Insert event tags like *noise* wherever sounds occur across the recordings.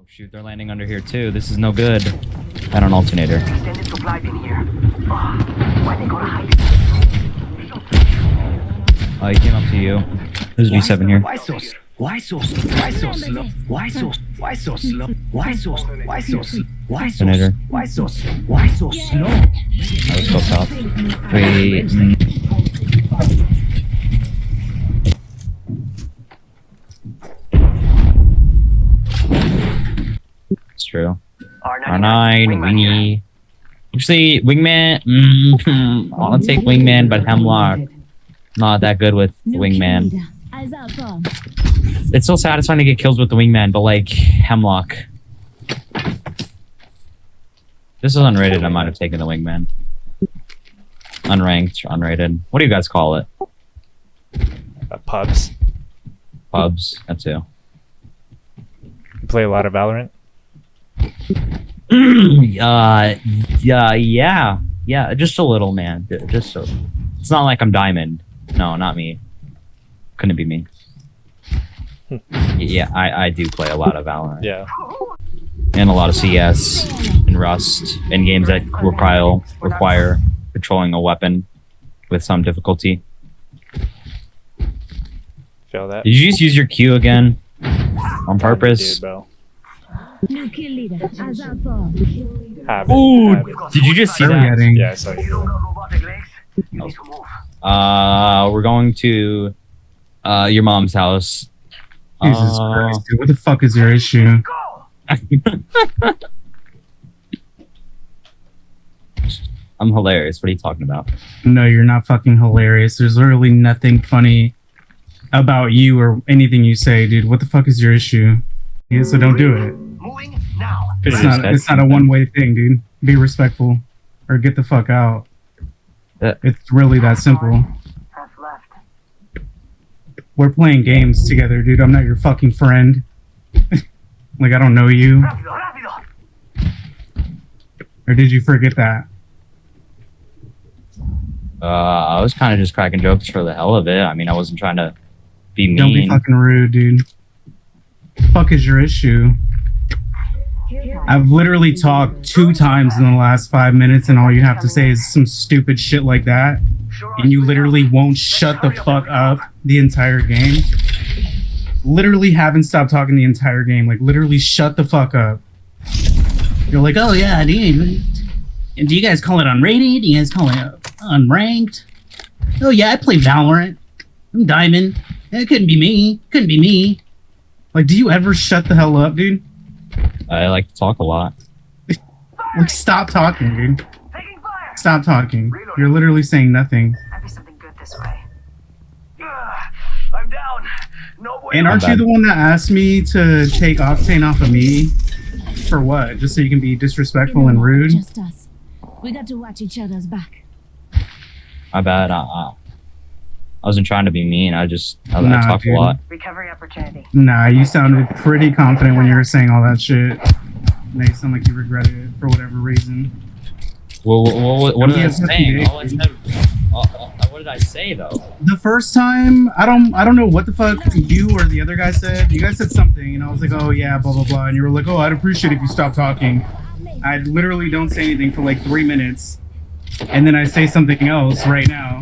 Oh shoot, they're landing under here too. This is no good. Got an alternator. Extended supply bin here. Oh, why they gonna hide? Oh, he came up to you. There's a G7 here. Why so why so why so slow? Why so why so slow? Why so why so why so Alternator. why so why so slow? I was top. Wait. mm, It's true. R9, Wingy. Actually, Wingman. Mm, *laughs* I want to take Wingman, but Hemlock. Not that good with Wingman. It's so satisfying to get kills with the Wingman, but like Hemlock. This is unrated. I might have taken the Wingman. Unranked, unrated. What do you guys call it? Uh, pubs. Pubs. That too. You play a lot of Valorant. *clears throat* uh, yeah, yeah, yeah. Just a little, man. Just so. It's not like I'm diamond. No, not me. Couldn't be me. *laughs* yeah, I, I do play a lot of Valorant Yeah. and a lot of CS and Rust and games that require require controlling a weapon with some difficulty. Feel that? Did you just use your Q again on purpose? Dude, bro. Leader, Azar 4. Have it. Ooh, have it. did you just see Where that? heading? Yeah, I saw You you. don't got robotic legs? You need to move. Uh, we're going to uh your mom's house. Jesus Uh, Christ, dude. What the fuck is your issue? *laughs* I'm hilarious. What are you talking about? No, you're not fucking hilarious. There's literally nothing funny about you or anything you say, dude. What the fuck is your issue? Yeah, so don't do it. Moving now. It's not. It's not a one way thing, dude. Be respectful, or get the fuck out. Yeah. It's really that simple. We're playing games together, dude. I'm not your fucking friend. *laughs* like I don't know you, Rápido, rápido. or did you forget that? Uh, I was kind of just cracking jokes for the hell of it. I mean, I wasn't trying to be mean. Don't be fucking rude, dude. Fuck is your issue? I've literally talked two times in the last five minutes, and all you have to say is some stupid shit like that, and you literally won't shut the fuck up the entire game. Literally haven't stopped talking the entire game. Like literally, shut the fuck up. You're like, oh yeah, dude. Do you guys call it unrated? Do you guys call it unranked? Oh yeah, I play Valorant. I'm Diamond. It couldn't be me. Couldn't be me. Like, do you ever shut the hell up, dude? I like to talk a lot. Like, stop talking, dude. Fire. Stop talking. You're literally saying nothing. Might be something good this way. Ugh, I'm down. No way. And aren't you the one that asked me to take Octane off of me? For what? Just so you can be disrespectful and rude? Just us. We got to watch each other's back. My bad. Uh, uh, I wasn't trying to be mean. I just I, I Nah, talk dude. a lot. Recovery opportunity. Nah, you sounded pretty confident when you were saying all that shit. Now you sound like you regretted it for whatever reason. Well, what, what, what Don't be did I a pussy. All I said. Uh, uh, what did I say though? The first time, I don't, I don't know what the fuck you or the other guy said. You guys said something, and I was like, oh yeah, blah blah blah, and you were like, oh, I'd appreciate if you stopped talking. I literally don't say anything for like three minutes, and then I say something else right now.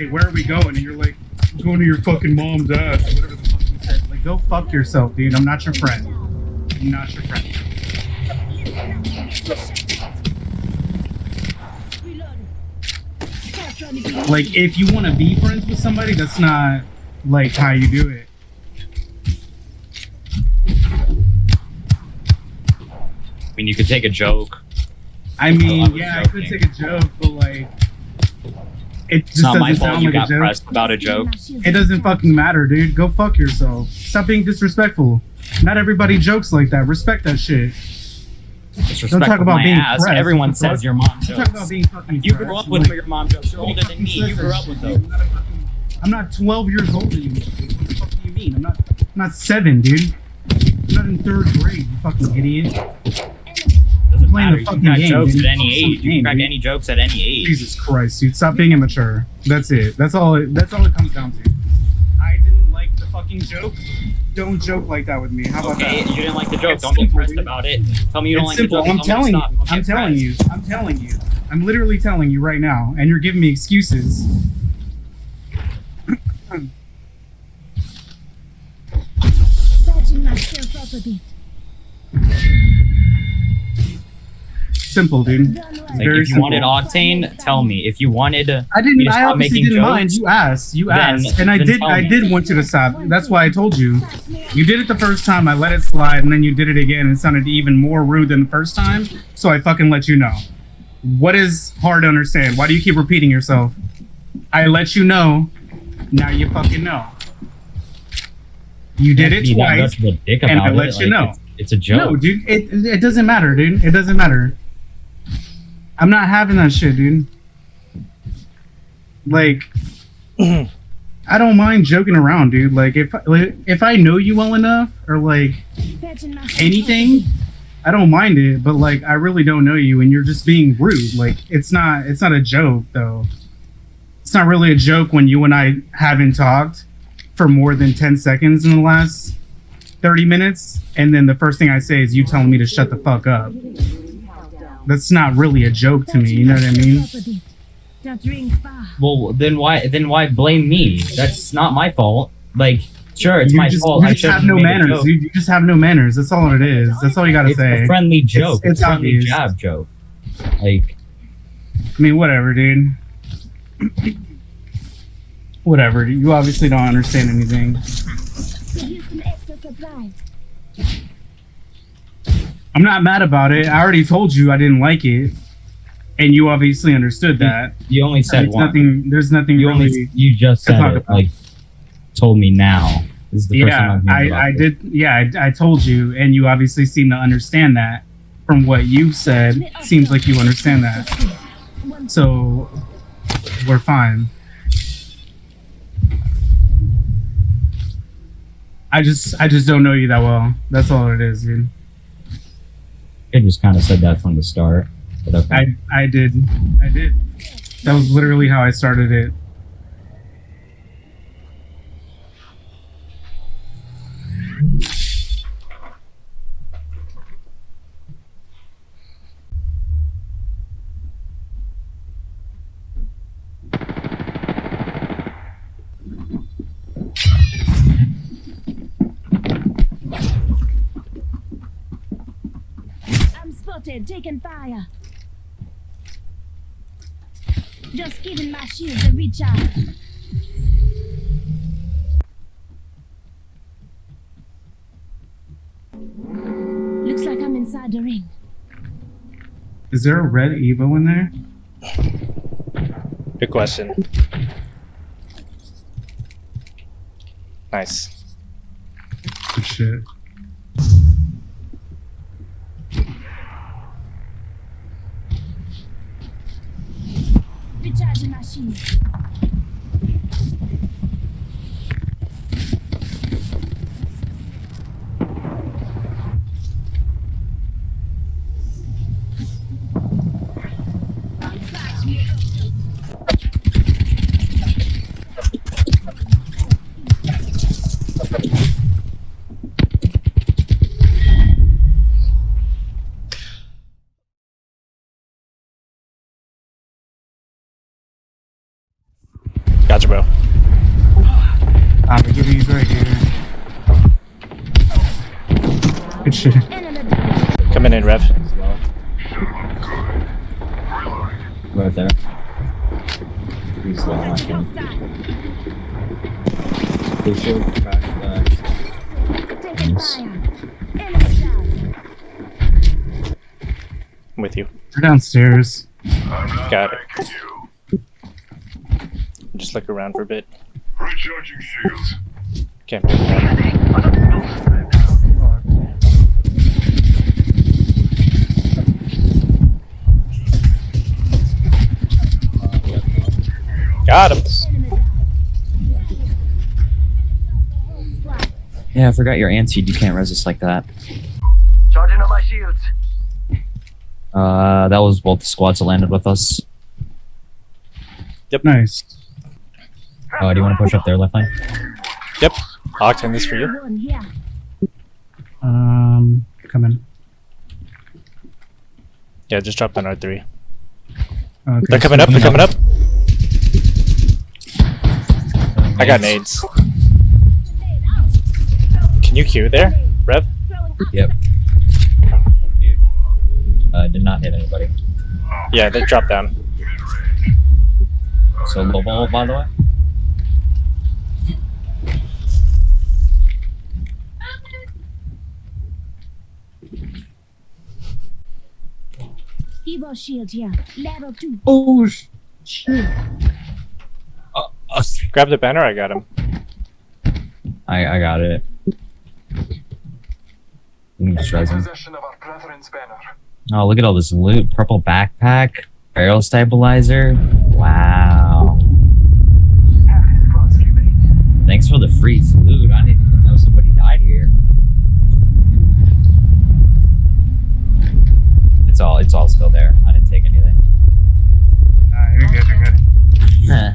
Say, where are we going? And you're like, going to your fucking mom's ass, or whatever the fuck you said. Like, go fuck yourself, dude. I'm not your friend. I'm not your friend. Like, if you want to be friends with somebody, that's not like how you do it. I mean, you could take a joke. I mean, yeah, I could take a joke, but like, it just It's not my fault you like a got joke. pressed about a joke. It doesn't fucking matter, dude. Go fuck yourself. Stop being disrespectful. Not everybody jokes like that. Respect that shit. Disrespect talk about being ass. pressed. Everyone What says your mom I'm talking jokes. about being fucking. You grew up with Like, your mom jokes. You're older than me. You grew up with those. I'm not, a fucking- I'm not 12 years old anymore. What the fuck do you mean? I'm not. I'm not seven, dude. I'm not in third grade. You fucking idiot. Doesn't playing matter. the You fucking can crack game, jokes dude. at any age. You can crack dude. any jokes at any age. Jesus Christ, dude. Stop being immature. That's it. That's all. It, that's all it comes down to. I didn't like the fucking joke. don't joke like that with me. How about Okay, that? you didn't like the joke. It's Don't get simple, pressed dude. about it. Tell me you don't It's like simple. the joke. I'm Tell telling you. to stop. Don't I'm get telling you. I'm telling you. I'm literally telling you right now, and you're giving me excuses. Patching myself up a bit. Simple, dude. Well. Like, Very if you wanted octane, tell me. If you wanted, uh, I didn't. I stop obviously didn't mind. You asked. You Then- asked, and I did. I did want you to stop. That's why I told you. You did it the first time. I let it slide, and then you did it again. and It sounded even more rude than the first time. So I fucking let you know. What is hard to understand? Why do you keep repeating yourself? I let you know. Now you fucking know. You did it twice. and I let it. you Like, know. It's, it's a joke. No, dude. It it doesn't matter, dude. It doesn't matter. I'm not having that shit, dude. Like, *clears throat* I don't mind joking around, dude. Like, if if I know you well enough, or like anything, I don't mind it. But like, I really don't know you, and you're just being rude. Like, it's not it's not a joke though. It's not really a joke when you and I haven't talked for more than ten seconds in the last thirty minutes, and then the first thing I say is you telling me to shut the fuck up. That's not really a joke to me. You know what I mean? That rings far. Well, then why then why blame me? That's not my fault. Like, sure, it's you my just, fault. You just should have no manners. You, you just have no manners. That's all it is. That's all you gotta It's say. a friendly joke. it's It's, a friendly obvious. jab joke. Like, I mean, whatever, dude. whatever. You obviously don't understand anything. I'm not mad about it. I already told you I didn't like it, and you obviously understood that. you only said There's one. nothing. There's nothing you really. only you just said it. Like, told me now. This is the first yeah, I, I did. Yeah, I, I told you, and you obviously seem to understand that. From what you said, seems like you understand that. So we're fine. I just I just don't know you that well. That's all it is, dude. I just kind of said that from the start. Okay. I I did. I did. That was literally how I started it. I'm spotted, taking fire. Just giving my shields a recharge. Looks like I'm inside the ring. Is there a red Evo in there? Good question. Nice. Good shit. Recharging my shields. Gotcha, bro. I'm gonna give you right here. Good shit. Coming in, Rev. right there. Pretty slow, I think. hostile. They should back, Nice. fire. Enemy down. I'm with you. They're downstairs. Got it. Just look around for a bit. Recharging shields. Can't pick one. Got him. Enemy down. Squad. Yeah, I forgot your anti. You can't resist like that. Charging on my shields. Uh, that was both the squads that landed with us. Yep. Nice. Uh, do you want to push up there, left lane? Yep. Octane, this for you. Um, come in. Yeah, just drop down R3. Okay, They're coming so- up, they're coming up. I got nades. Can you queue there, Rev? Yep. Uh, did not hit anybody. Yeah, they dropped down. So low ball, by the way. Evo shield here. Level two. Oh shit! Uh, uh, Grab the banner, I got him. I I got it. I'm just resin. Possession of our brethren's banner. Oh, look at all this loot. Purple backpack, barrel stabilizer. Wow. Half his squads remain. Thanks for the free loot. I didn't It's all it's all still there. I didn't take anything. Uh, you're good. You're good.